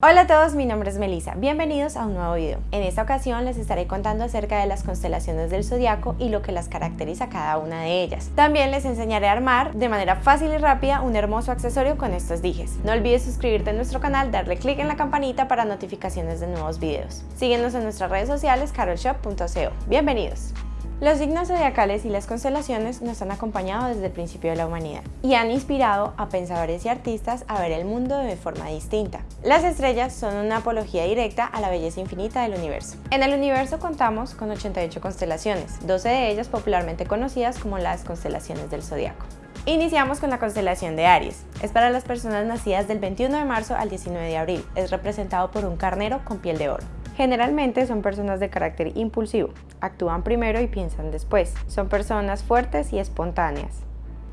Hola a todos, mi nombre es Melissa. Bienvenidos a un nuevo video. En esta ocasión les estaré contando acerca de las constelaciones del zodiaco y lo que las caracteriza cada una de ellas. También les enseñaré a armar de manera fácil y rápida un hermoso accesorio con estos dijes. No olvides suscribirte a nuestro canal, darle clic en la campanita para notificaciones de nuevos videos. Síguenos en nuestras redes sociales carolshop.co. Bienvenidos. Los signos zodiacales y las constelaciones nos han acompañado desde el principio de la humanidad y han inspirado a pensadores y artistas a ver el mundo de forma distinta. Las estrellas son una apología directa a la belleza infinita del universo. En el universo contamos con 88 constelaciones, 12 de ellas popularmente conocidas como las constelaciones del zodiaco. Iniciamos con la constelación de Aries. Es para las personas nacidas del 21 de marzo al 19 de abril. Es representado por un carnero con piel de oro. Generalmente son personas de carácter impulsivo, actúan primero y piensan después. Son personas fuertes y espontáneas.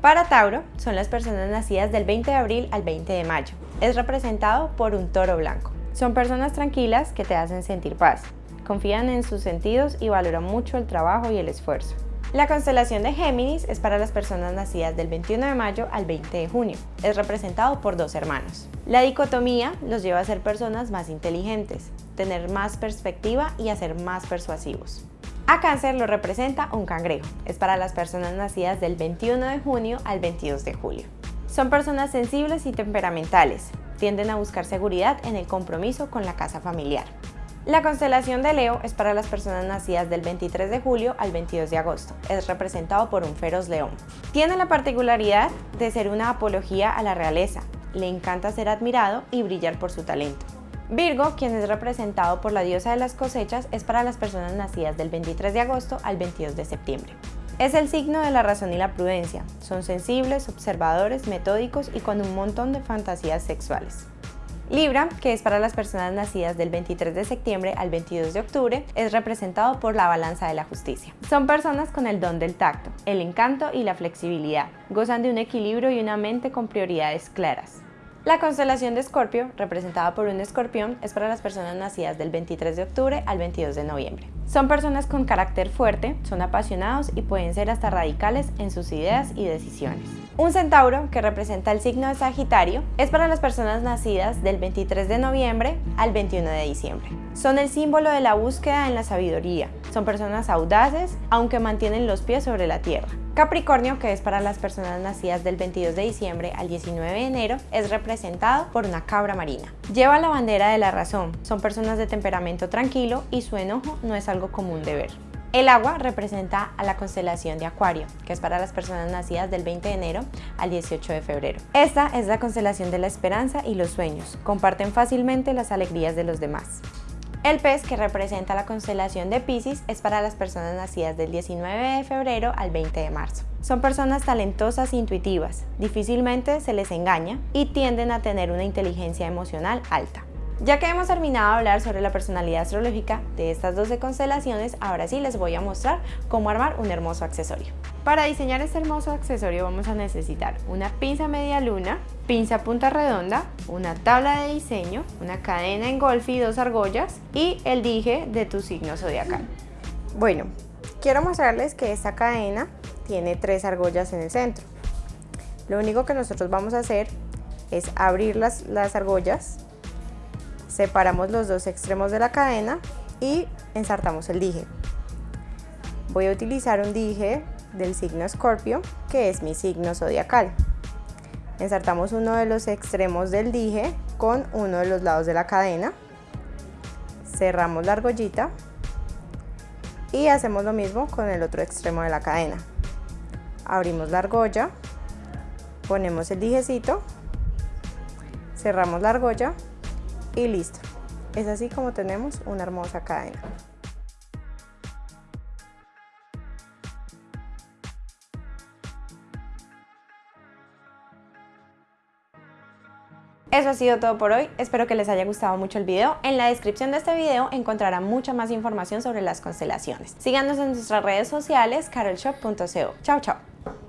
Para Tauro, son las personas nacidas del 20 de abril al 20 de mayo. Es representado por un toro blanco. Son personas tranquilas que te hacen sentir paz. Confían en sus sentidos y valoran mucho el trabajo y el esfuerzo. La constelación de Géminis es para las personas nacidas del 21 de mayo al 20 de junio. Es representado por dos hermanos. La dicotomía los lleva a ser personas más inteligentes, tener más perspectiva y a ser más persuasivos. A cáncer lo representa un cangrejo. Es para las personas nacidas del 21 de junio al 22 de julio. Son personas sensibles y temperamentales. Tienden a buscar seguridad en el compromiso con la casa familiar. La constelación de Leo es para las personas nacidas del 23 de julio al 22 de agosto. Es representado por un feroz león. Tiene la particularidad de ser una apología a la realeza. Le encanta ser admirado y brillar por su talento. Virgo, quien es representado por la diosa de las cosechas, es para las personas nacidas del 23 de agosto al 22 de septiembre. Es el signo de la razón y la prudencia. Son sensibles, observadores, metódicos y con un montón de fantasías sexuales. Libra, que es para las personas nacidas del 23 de septiembre al 22 de octubre, es representado por la balanza de la justicia. Son personas con el don del tacto, el encanto y la flexibilidad. Gozan de un equilibrio y una mente con prioridades claras. La constelación de Escorpio, representada por un escorpión, es para las personas nacidas del 23 de octubre al 22 de noviembre. Son personas con carácter fuerte, son apasionados y pueden ser hasta radicales en sus ideas y decisiones. Un centauro, que representa el signo de Sagitario, es para las personas nacidas del 23 de noviembre al 21 de diciembre. Son el símbolo de la búsqueda en la sabiduría. Son personas audaces, aunque mantienen los pies sobre la tierra. Capricornio, que es para las personas nacidas del 22 de diciembre al 19 de enero, es representado por una cabra marina. Lleva la bandera de la razón, son personas de temperamento tranquilo y su enojo no es algo común de ver. El agua representa a la constelación de Acuario, que es para las personas nacidas del 20 de enero al 18 de febrero. Esta es la constelación de la esperanza y los sueños. Comparten fácilmente las alegrías de los demás. El pez, que representa la constelación de Pisces, es para las personas nacidas del 19 de febrero al 20 de marzo. Son personas talentosas e intuitivas, difícilmente se les engaña y tienden a tener una inteligencia emocional alta. Ya que hemos terminado de hablar sobre la personalidad astrológica de estas 12 constelaciones, ahora sí les voy a mostrar cómo armar un hermoso accesorio. Para diseñar este hermoso accesorio vamos a necesitar una pinza media luna, pinza punta redonda, una tabla de diseño, una cadena en golfi, dos argollas y el dije de tu signo zodiacal. Bueno, quiero mostrarles que esta cadena tiene tres argollas en el centro. Lo único que nosotros vamos a hacer es abrir las, las argollas Separamos los dos extremos de la cadena y ensartamos el dije. Voy a utilizar un dije del signo Escorpio, que es mi signo zodiacal. Ensartamos uno de los extremos del dije con uno de los lados de la cadena. Cerramos la argollita y hacemos lo mismo con el otro extremo de la cadena. Abrimos la argolla, ponemos el dijecito, cerramos la argolla y listo. Es así como tenemos una hermosa cadena. Eso ha sido todo por hoy, espero que les haya gustado mucho el video. En la descripción de este video encontrarán mucha más información sobre las constelaciones. Síganos en nuestras redes sociales carolshop.co. Chao, chao.